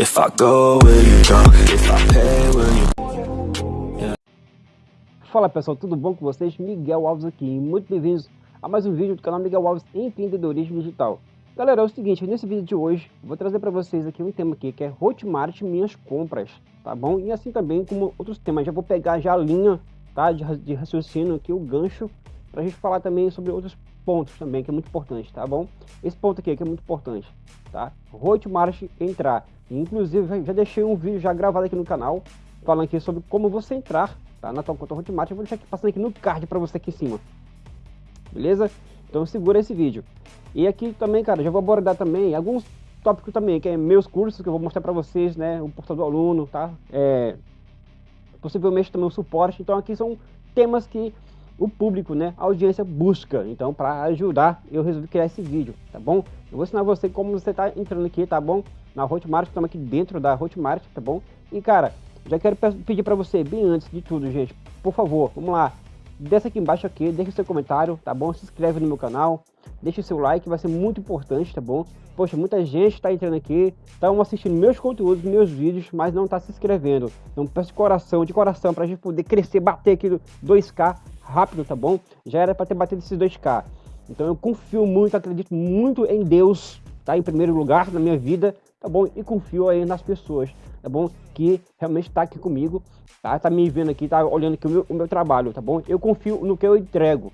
If I go, will you? If I pay, will you? Fala pessoal, tudo bom com vocês? Miguel Alves aqui, muito bem-vindos a mais um vídeo do canal Miguel Alves Empreendedorismo Digital. Galera, é o seguinte, nesse vídeo de hoje, vou trazer para vocês aqui um tema aqui, que é Hotmart Minhas Compras, tá bom? E assim também como outros temas, já vou pegar já a linha, tá, de, de raciocínio aqui, o gancho, para a gente falar também sobre outros pontos também, que é muito importante, tá bom? Esse ponto aqui que é muito importante, tá? Hotmart entrar. Inclusive, já deixei um vídeo já gravado aqui no canal, falando aqui sobre como você entrar, tá? Na tua conta Hotmart. Eu vou deixar aqui passando aqui no card para você aqui em cima. Beleza? Então segura esse vídeo. E aqui também, cara, já vou abordar também alguns tópicos também, que é meus cursos, que eu vou mostrar para vocês, né? O portal do aluno, tá? É, possivelmente também o suporte. Então aqui são temas que o público, né, a audiência busca. Então, para ajudar, eu resolvi criar esse vídeo, tá bom? Eu vou ensinar você como você tá entrando aqui, tá bom? Na Hotmart, estamos aqui dentro da Hotmart, tá bom? E, cara, já quero pedir para você, bem antes de tudo, gente, por favor, vamos lá, desce aqui embaixo aqui, deixa seu comentário, tá bom? Se inscreve no meu canal, deixa seu like, vai ser muito importante, tá bom? Poxa, muita gente está entrando aqui, estão assistindo meus conteúdos, meus vídeos, mas não está se inscrevendo. Então peço de coração, de coração, para a gente poder crescer, bater aqui 2K rápido, tá bom? Já era para ter batido esses 2K. Então eu confio muito, acredito muito em Deus, tá? Em primeiro lugar na minha vida, tá bom? E confio aí nas pessoas, tá bom? Que realmente está aqui comigo, tá? Tá me vendo aqui, tá olhando aqui o meu, o meu trabalho, tá bom? Eu confio no que eu entrego,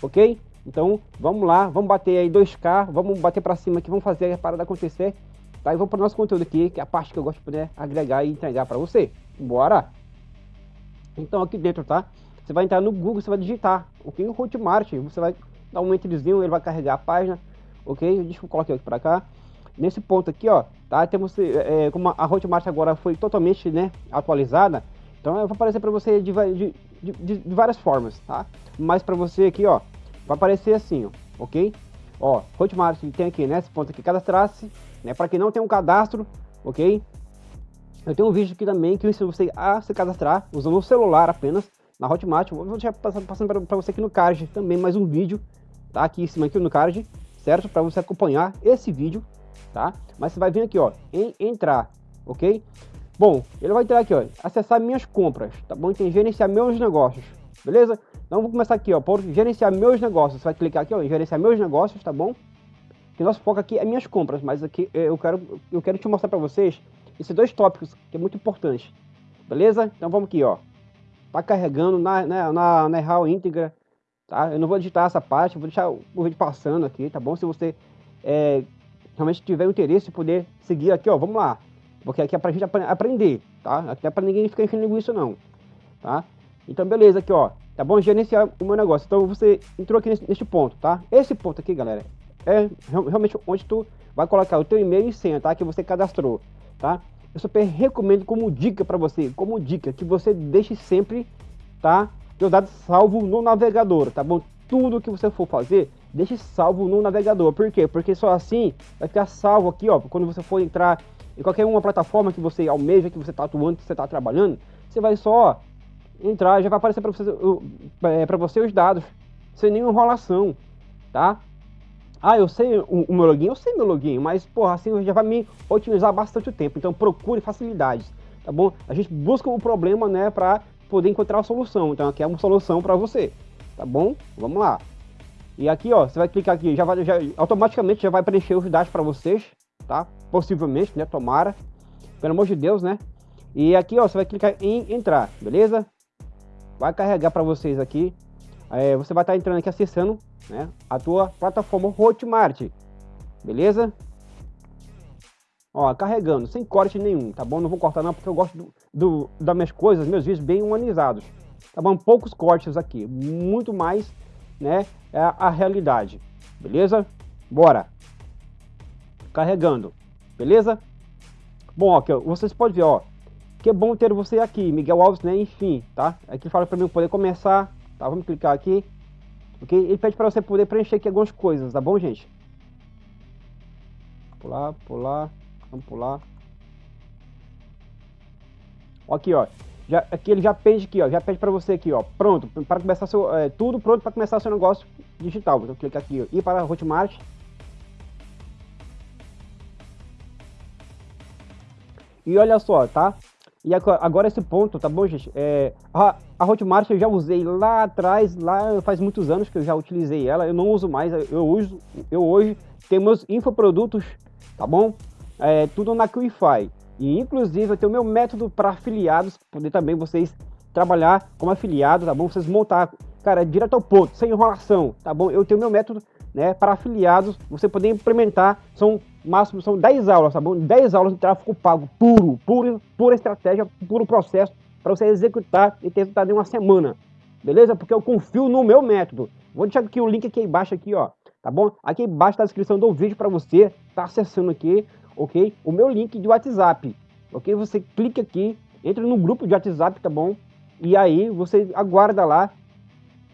ok? Então vamos lá, vamos bater aí 2K, vamos bater para cima aqui, vamos fazer a parada acontecer, tá? E vamos para o nosso conteúdo aqui, que é a parte que eu gosto de poder agregar e entregar para você. Bora! Então aqui dentro, tá? Você vai entrar no Google, você vai digitar, ok? O Hotmart, você vai dar um entrezinho, ele vai carregar a página, ok? Deixa eu colocar aqui para cá. Nesse ponto aqui, ó, tá? Temos, é, como a Hotmart agora foi totalmente, né, atualizada, então vai aparecer para você de, de, de, de, várias formas, tá? Mas para você aqui, ó, vai aparecer assim, ó, ok? Ó, Hotmart tem aqui, né, esse ponto aqui, cadastrar-se, né, para quem não tem um cadastro, ok? Eu tenho um vídeo aqui também que ensina você a se cadastrar usando o celular apenas, na Hotmart. Vou deixar passando, para você aqui no card também mais um vídeo, tá? Aqui em cima aqui no card, certo? Para você acompanhar esse vídeo, tá? Mas você vai vir aqui, ó, em entrar, ok? Bom, ele vai entrar aqui, ó, acessar minhas compras, tá bom? Tem gerenciar meus negócios, beleza? Então vamos começar aqui, ó, por gerenciar meus negócios. Você vai clicar aqui, ó, em gerenciar meus negócios, tá bom? Que nosso foco aqui é minhas compras, mas aqui eu quero, eu quero te mostrar para vocês esses dois tópicos que é muito importante, beleza? Então vamos aqui, ó, tá carregando na, na, na, na RAW íntegra, tá? Eu não vou editar essa parte, vou deixar o vídeo passando aqui, tá bom? Se você é, realmente tiver interesse poder seguir aqui, ó, vamos lá. Porque aqui é pra gente ap aprender, tá? Aqui é pra ninguém ficar enchendo isso não, tá? Então, beleza, aqui, ó, tá bom? Gerenciar o meu negócio. Então, você entrou aqui nesse, nesse ponto, tá? Esse ponto aqui, galera, é realmente onde tu vai colocar o teu e-mail e senha, tá? Que você cadastrou, tá? Eu super recomendo como dica para você, como dica, que você deixe sempre, tá? Seus dados salvo no navegador, tá bom? Tudo que você for fazer, deixe salvo no navegador. Por quê? Porque só assim vai ficar salvo aqui, ó, quando você for entrar em qualquer uma plataforma que você almeja, que você está atuando, que você está trabalhando, você vai só entrar, já vai aparecer para você, é, para você os dados, sem nenhuma enrolação, tá? Ah, eu sei o, o, meu login, eu sei meu login, mas porra, assim já vai me otimizar bastante o tempo. Então procure facilidades, tá bom? A gente busca o problema, né, para poder encontrar a solução. Então aqui é uma solução para você, tá bom? Vamos lá. E aqui, ó, você vai clicar aqui, já vai, já, automaticamente já vai preencher os dados para vocês, tá? Possivelmente, né? Tomara, pelo amor de Deus, né? E aqui, ó, você vai clicar em entrar, beleza? Vai carregar para vocês aqui é, você vai estar entrando aqui acessando né, a tua plataforma Hotmart, beleza? Ó, carregando, sem corte nenhum, tá bom? Não vou cortar não, porque eu gosto do, do, das minhas coisas, meus vídeos bem humanizados, tá bom? Poucos cortes aqui, muito mais, né, é a, a realidade, beleza? Bora! Carregando, beleza? Bom, aqui, ó, vocês podem ver, ó, que bom ter você aqui, Miguel Alves, né, enfim, tá? Aqui fala para mim poder começar Tá, vamos clicar aqui. Ok? Ele pede para você poder preencher aqui algumas coisas, tá bom, gente? Pular, pular, vamos pular. Aqui, ó. Já, aqui ele já pede aqui, ó. Já pede para você aqui, ó. Pronto, para começar seu, é, tudo pronto para começar seu negócio digital. Então clicar aqui, ó, ir para Hotmart. E olha só, tá? E agora esse ponto, tá bom, gente? É, a, a Hotmart eu já usei lá atrás, lá faz muitos anos que eu já utilizei ela, eu não uso mais, eu uso, eu hoje tenho meus infoprodutos, tá bom? É, tudo na Qify. E inclusive eu tenho meu método para afiliados, poder também vocês trabalhar como afiliado, tá bom? Vocês montar, cara, direto ao ponto, sem enrolação, tá bom? Eu tenho meu método, né, para afiliados, você poder implementar, são máximo são 10 aulas, tá bom? 10 aulas de tráfego pago puro, puro, pura estratégia, puro processo para você executar e ter resultado em uma semana. Beleza? Porque eu confio no meu método. Vou deixar aqui o link aqui embaixo aqui, ó, tá bom? Aqui embaixo tá a descrição do vídeo para você tá acessando aqui, OK? O meu link de WhatsApp. OK? Você clica aqui, entra no grupo de WhatsApp, tá bom? E aí você aguarda lá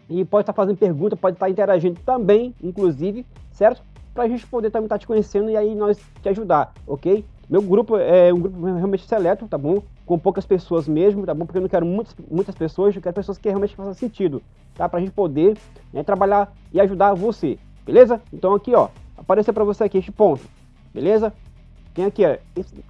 e pode estar tá fazendo pergunta, pode estar tá interagindo também, inclusive, certo? Para a gente poder também estar tá te conhecendo e aí nós te ajudar, ok? Meu grupo é um grupo realmente seleto, tá bom? Com poucas pessoas mesmo, tá bom? Porque eu não quero muitas, muitas pessoas, eu quero pessoas que realmente façam sentido, tá? Pra gente poder né, trabalhar e ajudar você, beleza? Então aqui, ó, apareceu para você aqui este ponto, beleza? Tem aqui, ó,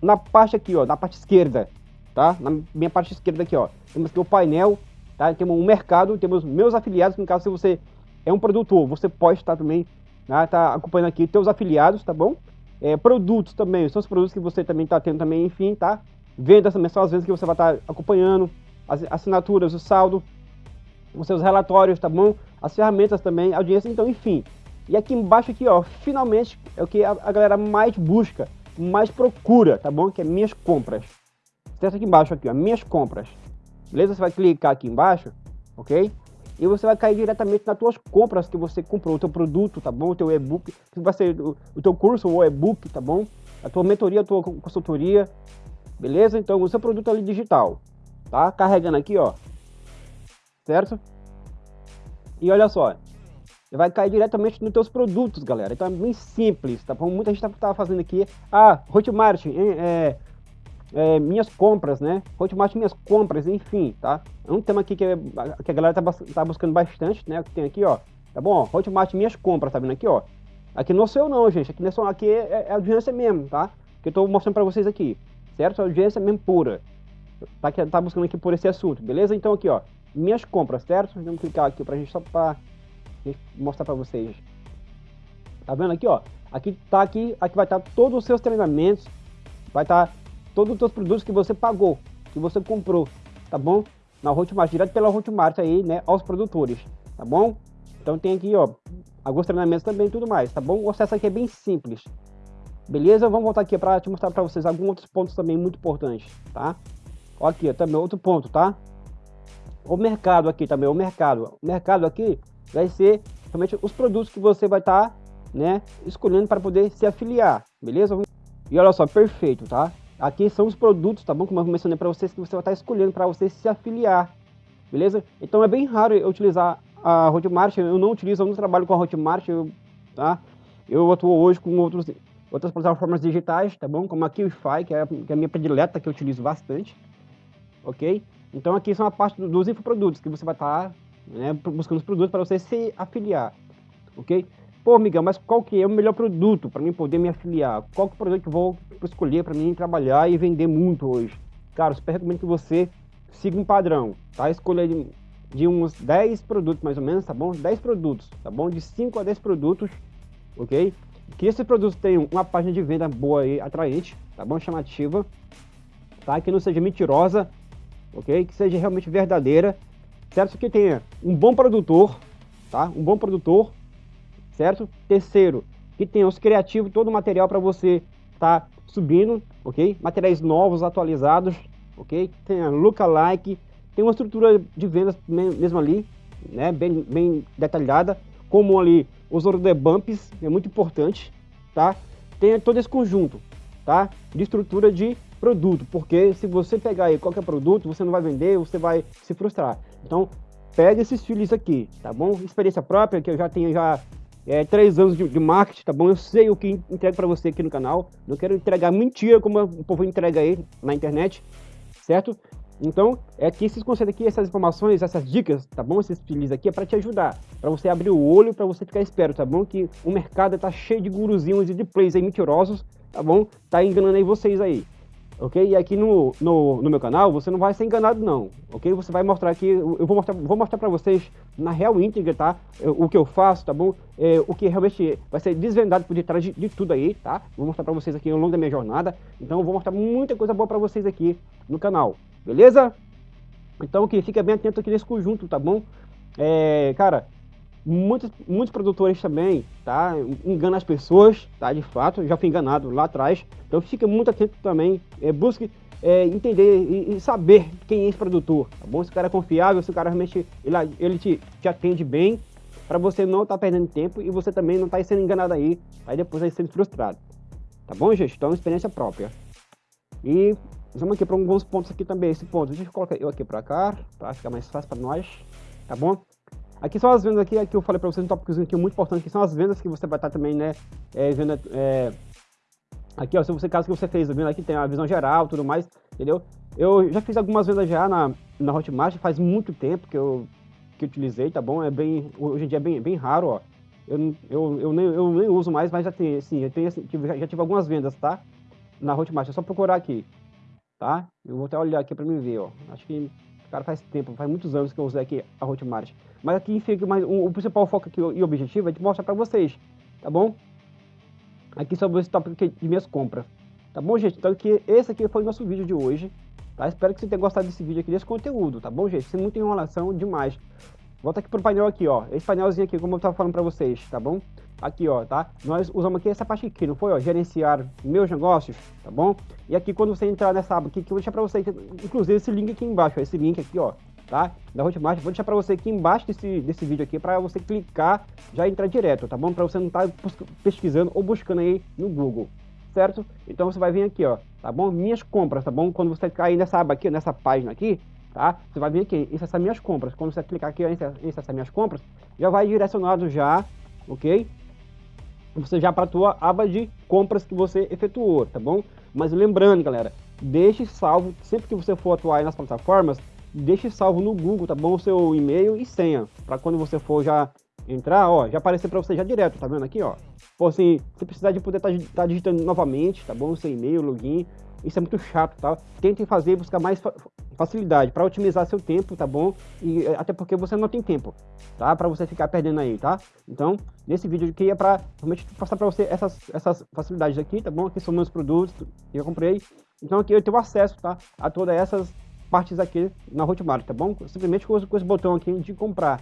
na parte aqui, ó, na parte esquerda, tá? Na minha parte esquerda aqui, ó, temos aqui o painel, tá? Temos um mercado, temos meus afiliados, no caso se você é um produtor, você pode estar também né, tá acompanhando aqui teus afiliados, tá bom? É, produtos também, são os produtos que você também está tendo também, enfim, tá? Vendas também são as vezes que você vai estar tá acompanhando, as assinaturas, o saldo, os seus relatórios, tá bom? As ferramentas também, audiência, então, enfim. E aqui embaixo aqui, ó, finalmente é o que a, a galera mais busca, mais procura, tá bom? Que é minhas compras. Certo aqui embaixo aqui, ó, minhas compras. Beleza? Você vai clicar aqui embaixo, ok? E você vai cair diretamente nas tuas compras que você comprou, o teu produto, tá bom? O teu e-book, que vai ser o, o teu curso ou e-book, tá bom? A tua mentoria, a tua consultoria, beleza? Então, o seu produto ali digital, tá? Carregando aqui, ó, certo? E olha só, vai cair diretamente nos teus produtos, galera. Então é bem simples, tá bom? Muita gente tá, tá fazendo aqui, ah, Hotmart, é, é, minhas compras, né? Hotmart minhas compras, enfim, tá? É um tema aqui que, é, que a galera tá, tá, buscando bastante, né? Que tem aqui, ó. Tá bom? Hotmart minhas compras, tá vendo aqui, ó? Aqui não sou eu não, gente. Aqui, não é só, aqui é, é audiência mesmo, tá? Que eu tô mostrando pra vocês aqui. Certo? Audiência mesmo pura. Tá, que, tá buscando aqui por esse assunto, beleza? Então aqui, ó. Minhas compras, certo? Vamos clicar aqui pra gente só pra mostrar pra vocês. Tá vendo aqui, ó? Aqui tá aqui, aqui vai estar tá todos os seus treinamentos. Vai estar tá todos os seus produtos que você pagou, que você comprou, tá bom? Na Hotmart, direto pela Hotmart aí, né, aos produtores, tá bom? Então tem aqui, ó, alguns treinamentos também tudo mais, tá bom? O acesso aqui é bem simples, beleza? Vamos voltar aqui para te mostrar para vocês alguns outros pontos também muito importantes, tá? Ó aqui, ó, também outro ponto, tá? O mercado aqui também, o mercado. O mercado aqui vai ser realmente os produtos que você vai estar, tá, né, escolhendo para poder se afiliar, beleza? E olha só, perfeito, tá? Aqui são os produtos, tá bom? Como eu mencionei para vocês, que você vai estar escolhendo para você se afiliar, beleza? Então é bem raro eu utilizar a Hotmart, eu não utilizo, eu não trabalho com a Hotmart, eu, tá? Eu atuo hoje com outros, outras plataformas digitais, tá bom? Como a QIFI, que é, que é a minha predileta, que eu utilizo bastante, ok? Então aqui são a parte dos infoprodutos, que você vai estar né, buscando os produtos para você se afiliar, ok? Pô, Miguel, mas qual que é o melhor produto para mim poder me afiliar? Qual que é o produto que eu vou escolher para mim trabalhar e vender muito hoje? Cara, super recomendo que você siga um padrão, tá? Escolha de, de uns 10 produtos mais ou menos, tá bom? 10 produtos, tá bom? De 5 a 10 produtos, ok? Que esses produtos tenham uma página de venda boa e atraente, tá bom? Chamativa, tá? Que não seja mentirosa, ok? Que seja realmente verdadeira, certo? Que tenha um bom produtor, tá? Um bom produtor certo? Terceiro, que tenha os criativos, todo o material para você estar tá subindo, ok? Materiais novos, atualizados, ok? Tenha lookalike, tem uma estrutura de vendas mesmo ali, né? Bem, bem detalhada, como ali os order bumps, é muito importante, tá? Tenha todo esse conjunto, tá? De estrutura de produto, porque se você pegar aí qualquer produto, você não vai vender, você vai se frustrar. Então, pega esses filhos aqui, tá bom? Experiência própria, que eu já tenho já é, três anos de, de, marketing, tá bom? Eu sei o que entrego para você aqui no canal. Não quero entregar mentira como o povo entrega aí na internet, certo? Então, é que esses conselhos aqui, essas informações, essas dicas, tá bom? Esses filhos aqui é para te ajudar, para você abrir o olho, para você ficar esperto, tá bom? Que o mercado tá cheio de guruzinhos e de plays aí mentirosos, tá bom? Tá enganando aí vocês aí, ok? E aqui no, no, no, meu canal você não vai ser enganado não, ok? Você vai mostrar aqui, eu vou mostrar, vou mostrar para vocês na real íntegra, tá? O que eu faço, tá bom? É, o que realmente vai ser desvendado por detrás de, de tudo aí, tá? Vou mostrar para vocês aqui ao longo da minha jornada, então eu vou mostrar muita coisa boa para vocês aqui no canal, beleza? Então que fica bem atento aqui nesse conjunto, tá bom? É, cara, muitos, muitos produtores também, tá? Enganam as pessoas, tá? De fato, já fui enganado lá atrás. Então fique muito atento também, é, busque é, entender e, e, saber quem é esse produtor, tá bom? Se o cara é confiável, se o cara realmente ele, ele te, te atende bem, para você não estar tá perdendo tempo e você também não tá sendo enganado aí, aí depois aí sendo frustrado. Tá bom, gente? Então, experiência própria. E vamos aqui para alguns pontos aqui também, esse ponto. Deixa eu colocar eu aqui para cá, para ficar mais fácil para nós, tá bom? Aqui são as vendas aqui, aqui eu falei para vocês um tópico aqui muito importante, que são as vendas que você vai estar também, né, é, é, aqui ó, se você, caso que você fez, vendo aqui tem a visão geral, tudo mais, entendeu? Eu já fiz algumas vendas já na, na Hotmart, faz muito tempo que eu, que utilizei, tá bom? É bem, hoje em dia é bem, bem raro, ó. Eu, eu, eu, nem, eu nem uso mais, mas já tem, sim, eu tenho, assim, tive, já tive algumas vendas, tá? Na Hotmart, é só procurar aqui, tá? Eu vou até olhar aqui para me ver, ó. Acho que Cara, faz tempo, faz muitos anos que eu usei aqui a Hotmart. Mas aqui fica mais um, o principal foco aqui e objetivo é de mostrar para vocês, tá bom? Aqui sobre esse tópico de minhas compras. Tá bom, gente? Então aqui, esse aqui foi o nosso vídeo de hoje. Tá? Espero que você tenha gostado desse vídeo aqui, desse conteúdo, tá bom, gente? Sem muita enrolação demais. Volta aqui pro painel aqui, ó. Esse painelzinho aqui, como eu tava falando para vocês, tá bom? Aqui, ó, tá? Nós usamos aqui essa parte aqui, não foi, ó? Gerenciar meus negócios, tá bom? E aqui, quando você entrar nessa aba aqui, que eu vou deixar para você, inclusive esse link aqui embaixo, ó, esse link aqui, ó, tá? Da Hotmart, vou deixar para você aqui embaixo desse, desse vídeo aqui, para você clicar, já entrar direto, tá bom? Para você não estar tá pesquisando ou buscando aí no Google, certo? Então você vai vir aqui, ó, tá bom? Minhas compras, tá bom? Quando você cair nessa aba aqui, nessa página aqui, tá? Você vai vir aqui, acessar minhas compras. Quando você clicar aqui em acessar minhas compras, já vai direcionado já, ok? Você já para a tua aba de compras que você efetuou, tá bom? Mas lembrando, galera, deixe salvo, sempre que você for atuar nas plataformas, deixe salvo no Google, tá bom? O seu e-mail e senha, para quando você for já entrar, ó, já aparecer para você já direto, tá vendo aqui, ó? Por assim, se precisar de poder estar tá, tá digitando novamente, tá bom? O seu e-mail, login, isso é muito chato, tá? Tentem fazer buscar mais facilidade para otimizar seu tempo, tá bom? E eh, até porque você não tem tempo, tá? Para você ficar perdendo aí, tá? Então, nesse vídeo aqui é para realmente passar para você essas, essas facilidades aqui, tá bom? Aqui são meus produtos que eu comprei. Então aqui eu tenho acesso, tá? A todas essas partes aqui na Hotmart, tá bom? Simplesmente com, com esse botão aqui de comprar,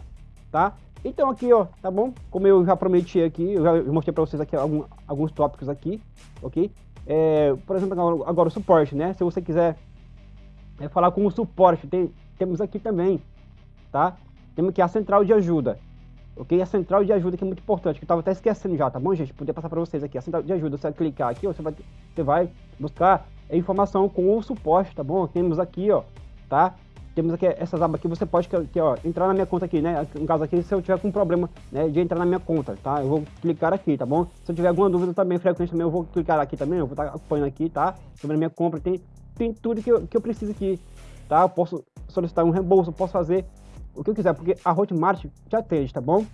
tá? Então aqui, ó, tá bom? Como eu já prometi aqui, eu já mostrei para vocês aqui algum, alguns tópicos aqui, ok? É, por exemplo, agora, agora, o suporte, né? Se você quiser é, falar com o suporte, tem, temos aqui também, tá? Temos aqui a central de ajuda, ok? A central de ajuda que é muito importante, que eu estava até esquecendo já, tá bom, gente? Podia passar para vocês aqui, a central de ajuda, você vai clicar aqui, ó, você, vai, você vai buscar informação com o suporte, tá bom? Temos aqui, ó, tá? Temos aqui essas abas aqui, você pode aqui, ó, entrar na minha conta aqui, né? No caso aqui, se eu tiver com problema né, de entrar na minha conta, tá? Eu vou clicar aqui, tá bom? Se eu tiver alguma dúvida também, frequente também, eu vou clicar aqui também, eu vou estar acompanhando aqui, tá? Sobre a minha compra, tem, tem tudo que eu, que eu preciso aqui, tá? Eu posso solicitar um reembolso, posso fazer o que eu quiser, porque a Hotmart te atende, tá bom?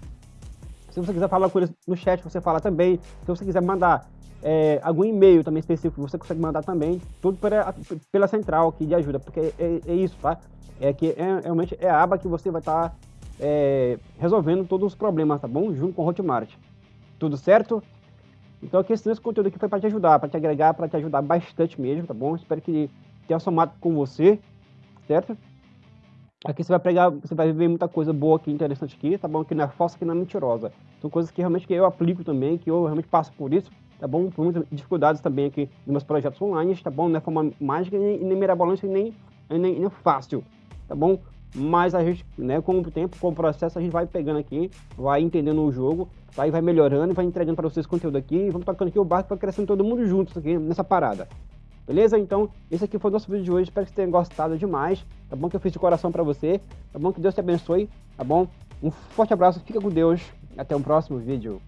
Se você quiser falar com eles no chat, você fala também. Se você quiser mandar é, algum e-mail também específico, você consegue mandar também, tudo pela, pela central aqui de ajuda, porque é, é isso, tá? É que é, realmente é a aba que você vai estar tá, é, resolvendo todos os problemas, tá bom? Junto com o Hotmart. Tudo certo? Então aqui esse conteúdo aqui foi para te ajudar, para te agregar, para te ajudar bastante mesmo, tá bom? Espero que tenha somado com você, certo? Aqui você vai pegar, você vai ver muita coisa boa aqui, interessante aqui, tá bom? Que não é falsa, que não é mentirosa. São coisas que realmente que eu aplico também, que eu realmente passo por isso, tá bom? Por muitas dificuldades também aqui nos meus projetos online, tá bom? Não é forma mágica, nem, nem mirabolante, nem, nem, nem fácil, tá bom? Mas a gente, né, com o tempo, com o processo, a gente vai pegando aqui, vai entendendo o jogo, vai, vai melhorando, vai entregando para vocês conteúdo aqui, vamos tocando aqui o barco, vai crescendo todo mundo juntos aqui nessa parada. Beleza? Então, esse aqui foi o nosso vídeo de hoje. Espero que você tenha gostado demais. Tá bom? Que eu fiz de coração para você. Tá bom? Que Deus te abençoe. Tá bom? Um forte abraço. Fica com Deus. Até o próximo vídeo.